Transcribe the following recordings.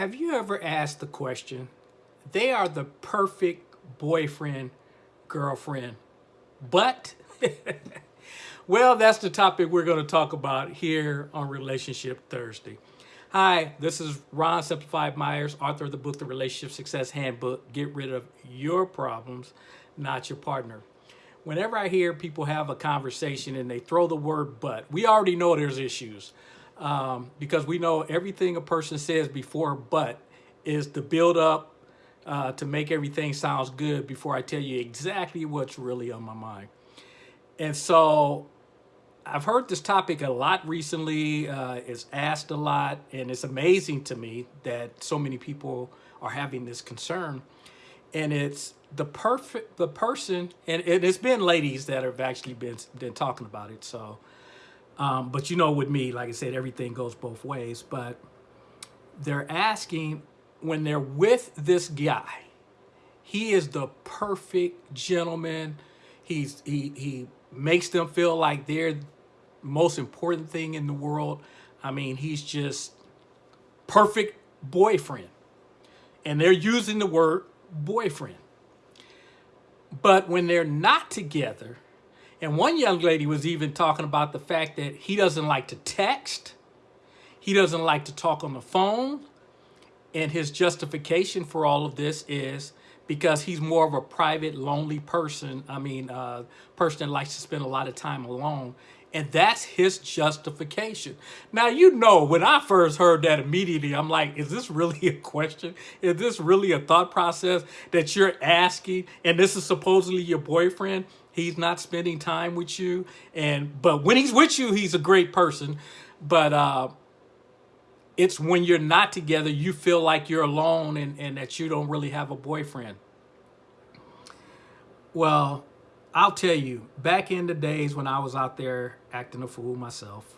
Have you ever asked the question, they are the perfect boyfriend, girlfriend, but? well, that's the topic we're going to talk about here on Relationship Thursday. Hi, this is Ron Simplified Myers, author of the book, The Relationship Success Handbook. Get rid of your problems, not your partner. Whenever I hear people have a conversation and they throw the word but, we already know there's issues um, because we know everything a person says before but is to build up uh, to make everything sounds good before I tell you exactly what's really on my mind. And so I've heard this topic a lot recently. Uh, it's asked a lot, and it's amazing to me that so many people are having this concern. And it's the perfect the person, and it, has been ladies that have actually been been talking about it. So um, but you know, with me, like I said, everything goes both ways. But they're asking when they're with this guy, he is the perfect gentleman. He's he he makes them feel like they're most important thing in the world. I mean, he's just perfect boyfriend. And they're using the word boyfriend. But when they're not together, and one young lady was even talking about the fact that he doesn't like to text. He doesn't like to talk on the phone. And his justification for all of this is because he's more of a private, lonely person. I mean, uh, person that likes to spend a lot of time alone. And that's his justification. Now, you know, when I first heard that immediately, I'm like, is this really a question? Is this really a thought process that you're asking? And this is supposedly your boyfriend? He's not spending time with you. And but when he's with you, he's a great person. But uh, it's when you're not together, you feel like you're alone and, and that you don't really have a boyfriend. Well, I'll tell you, back in the days when I was out there acting a fool myself,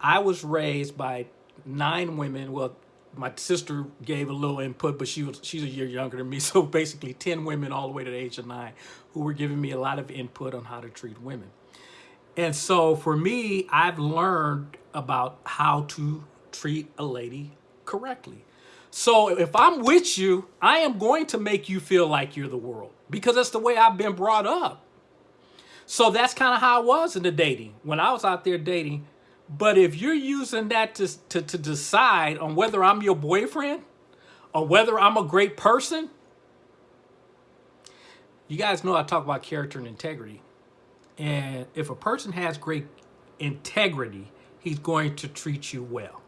I was raised by nine women, well, my sister gave a little input, but she was she's a year younger than me. So basically 10 women all the way to the age of nine who were giving me a lot of input on how to treat women. And so for me, I've learned about how to treat a lady correctly. So if I'm with you, I am going to make you feel like you're the world because that's the way I've been brought up. So that's kind of how I was in the dating. When I was out there dating, but if you're using that to, to, to decide on whether I'm your boyfriend or whether I'm a great person, you guys know I talk about character and integrity. And if a person has great integrity, he's going to treat you well.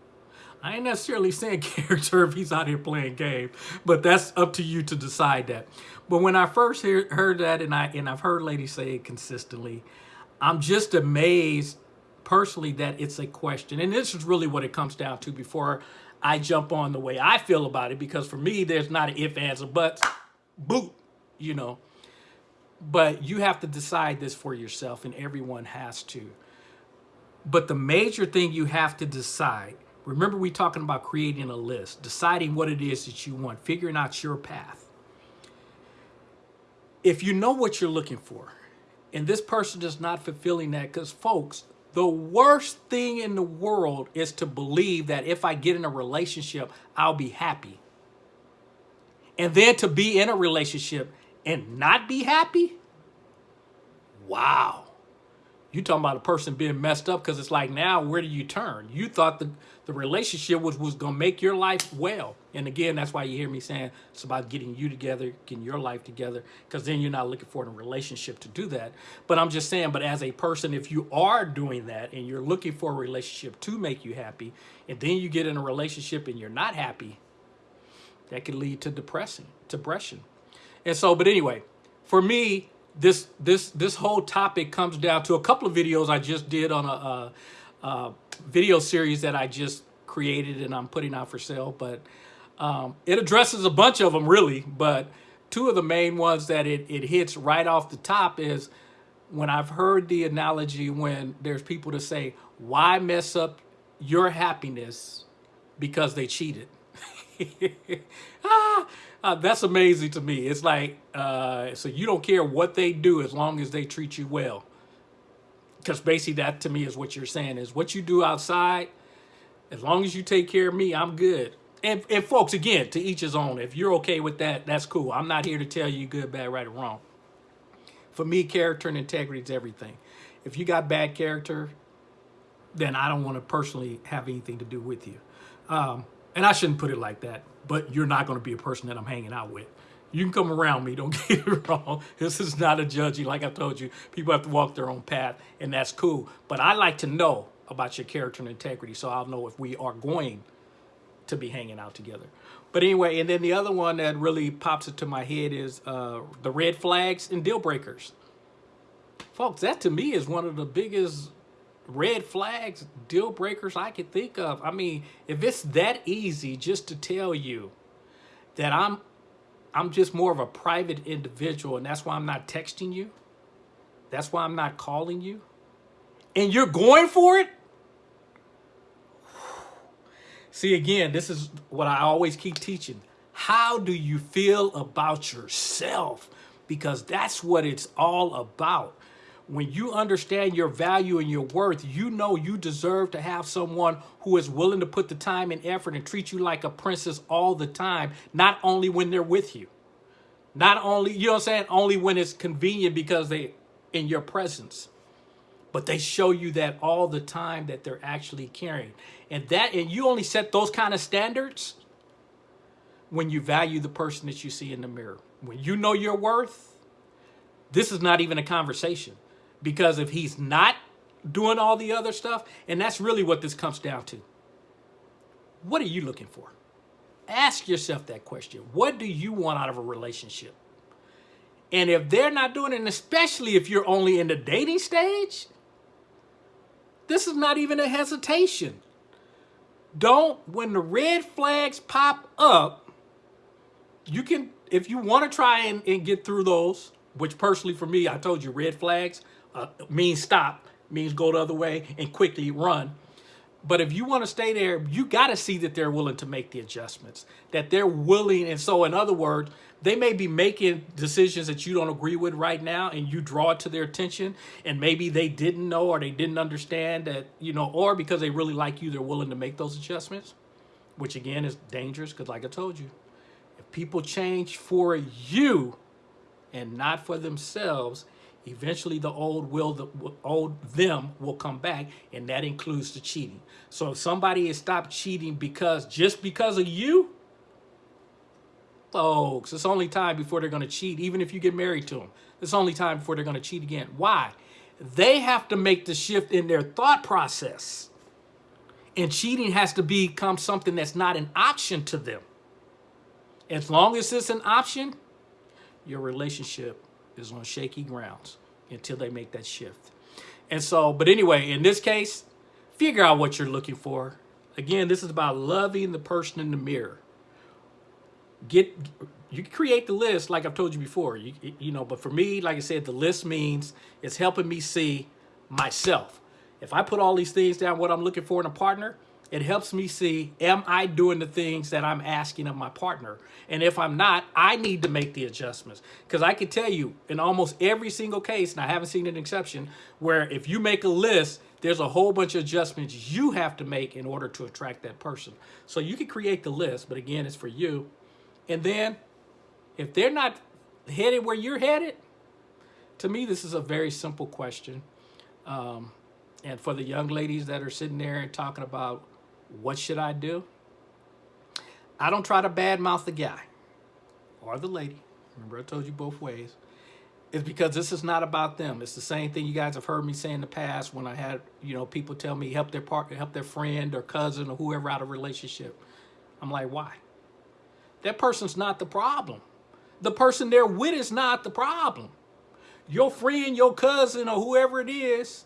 I ain't necessarily saying character if he's out here playing game, but that's up to you to decide that. But when I first hear, heard that, and I and I've heard ladies say it consistently, I'm just amazed personally that it's a question. And this is really what it comes down to before I jump on the way I feel about it, because for me, there's not an if, ands, or buts. Boot, you know. But you have to decide this for yourself, and everyone has to. But the major thing you have to decide, remember we talking about creating a list, deciding what it is that you want, figuring out your path. If you know what you're looking for, and this person is not fulfilling that, because folks, the worst thing in the world is to believe that if I get in a relationship, I'll be happy. And then to be in a relationship and not be happy? Wow. You talking about a person being messed up because it's like now, where do you turn? You thought the, the relationship was, was going to make your life well. And again, that's why you hear me saying it's about getting you together, getting your life together, because then you're not looking for a relationship to do that. But I'm just saying, but as a person, if you are doing that and you're looking for a relationship to make you happy, and then you get in a relationship and you're not happy, that could lead to depressing, depression. And so, but anyway, for me, this this this whole topic comes down to a couple of videos I just did on a, a, a video series that I just created and I'm putting out for sale. But um, it addresses a bunch of them really. But two of the main ones that it, it hits right off the top is when I've heard the analogy when there's people to say, why mess up your happiness because they cheated? ah, uh, that's amazing to me. It's like, uh, so you don't care what they do as long as they treat you well. Because basically that to me is what you're saying is what you do outside, as long as you take care of me, I'm good. and, and folks, again, to each his own. If you're okay with that, that's cool. I'm not here to tell you good, bad, right, or wrong. For me, character and integrity is everything. If you got bad character, then I don't want to personally have anything to do with you. Um, and I shouldn't put it like that, but you're not going to be a person that I'm hanging out with. You can come around me, don't get it wrong. This is not a judgy. Like I told you, people have to walk their own path, and that's cool. But I like to know about your character and integrity so I'll know if we are going to be hanging out together. But anyway, and then the other one that really pops into my head is uh, the red flags and deal breakers. Folks, that to me is one of the biggest red flags, deal breakers I could think of. I mean, if it's that easy just to tell you that I'm I'm just more of a private individual and that's why I'm not texting you. That's why I'm not calling you. And you're going for it? See, again, this is what I always keep teaching. How do you feel about yourself? Because that's what it's all about when you understand your value and your worth, you know you deserve to have someone who is willing to put the time and effort and treat you like a princess all the time, not only when they're with you. Not only, you know what I'm saying, only when it's convenient because they in your presence. But they show you that all the time that they're actually caring. And that and you only set those kind of standards when you value the person that you see in the mirror. When you know your worth, this is not even a conversation because if he's not doing all the other stuff, and that's really what this comes down to. What are you looking for? Ask yourself that question. What do you want out of a relationship? And if they're not doing it, and especially if you're only in the dating stage, this is not even a hesitation. Don't, when the red flags pop up, you can, if you want to try and, and get through those, which personally for me, I told you red flags, uh, means stop, means go the other way and quickly run. But if you want to stay there, you got to see that they're willing to make the adjustments, that they're willing. And so, in other words, they may be making decisions that you don't agree with right now and you draw it to their attention. And maybe they didn't know or they didn't understand that, you know, or because they really like you, they're willing to make those adjustments, which again is dangerous because, like I told you, if people change for you and not for themselves, eventually the old will the old them will come back and that includes the cheating. So if somebody has stopped cheating because just because of you folks it's only time before they're going to cheat even if you get married to them it's only time before they're going to cheat again. Why? They have to make the shift in their thought process. And cheating has to become something that's not an option to them. As long as it's an option your relationship is on shaky grounds until they make that shift. And so, but anyway, in this case, figure out what you're looking for. Again, this is about loving the person in the mirror. Get you create the list like I've told you before. You you know, but for me, like I said, the list means it's helping me see myself. If I put all these things down, what I'm looking for in a partner, it helps me see, am I doing the things that I'm asking of my partner? And if I'm not, I need to make the adjustments. Because I can tell you, in almost every single case, and I haven't seen an exception, where if you make a list, there's a whole bunch of adjustments you have to make in order to attract that person. So you can create the list, but again, it's for you. And then, if they're not headed where you're headed, to me, this is a very simple question. Um, and for the young ladies that are sitting there and talking about what should I do? I don't try to badmouth the guy or the lady. Remember, I told you both ways. It's because this is not about them. It's the same thing you guys have heard me say in the past when I had, you know, people tell me help their partner, help their friend or cousin or whoever out of relationship. I'm like, why? That person's not the problem. The person they're with is not the problem. Your friend, your cousin, or whoever it is,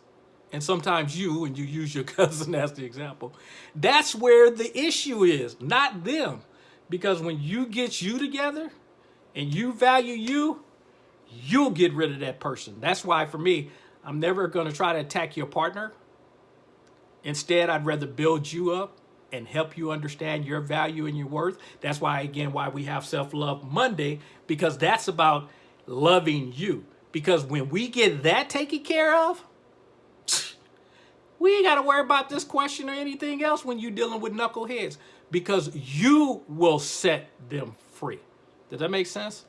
and sometimes you, and you use your cousin as the example, that's where the issue is, not them. Because when you get you together and you value you, you'll get rid of that person. That's why for me, I'm never going to try to attack your partner. Instead, I'd rather build you up and help you understand your value and your worth. That's why, again, why we have Self-Love Monday, because that's about loving you. Because when we get that taken care of, We ain't got to worry about this question or anything else when you're dealing with knuckleheads because you will set them free. Does that make sense?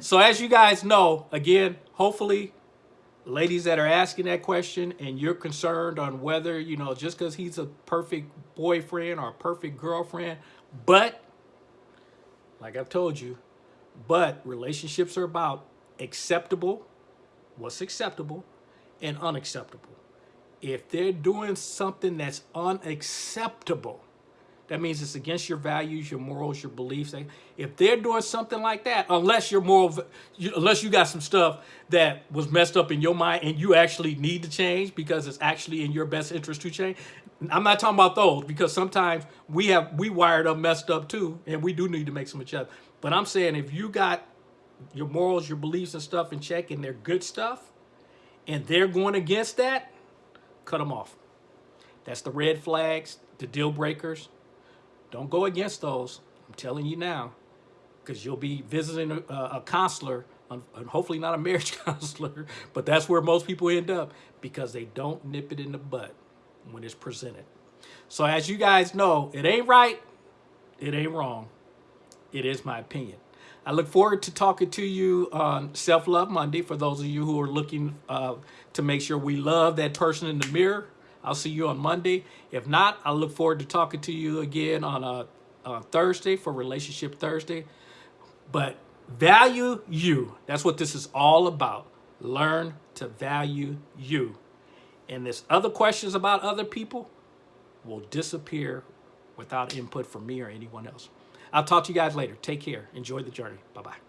So as you guys know, again, hopefully ladies that are asking that question and you're concerned on whether, you know, just because he's a perfect boyfriend or a perfect girlfriend, but like I've told you, but relationships are about acceptable, what's acceptable, and unacceptable. If they're doing something that's unacceptable, that means it's against your values, your morals, your beliefs. If they're doing something like that, unless your moral, unless you got some stuff that was messed up in your mind and you actually need to change because it's actually in your best interest to change. I'm not talking about those because sometimes we have we wired up messed up too, and we do need to make some adjustments. But I'm saying if you got your morals, your beliefs and stuff in check and they're good stuff, and they're going against that, cut them off. That's the red flags, the deal breakers. Don't go against those. I'm telling you now, because you'll be visiting a, a counselor, and hopefully not a marriage counselor, but that's where most people end up because they don't nip it in the butt when it's presented. So as you guys know, it ain't right, it ain't wrong. It is my opinion. I look forward to talking to you on Self Love Monday for those of you who are looking uh, to make sure we love that person in the mirror. I'll see you on Monday. If not, I look forward to talking to you again on a, a Thursday for Relationship Thursday. But value you. That's what this is all about. Learn to value you. And this other questions about other people will disappear without input from me or anyone else. I'll talk to you guys later. Take care. Enjoy the journey. Bye-bye.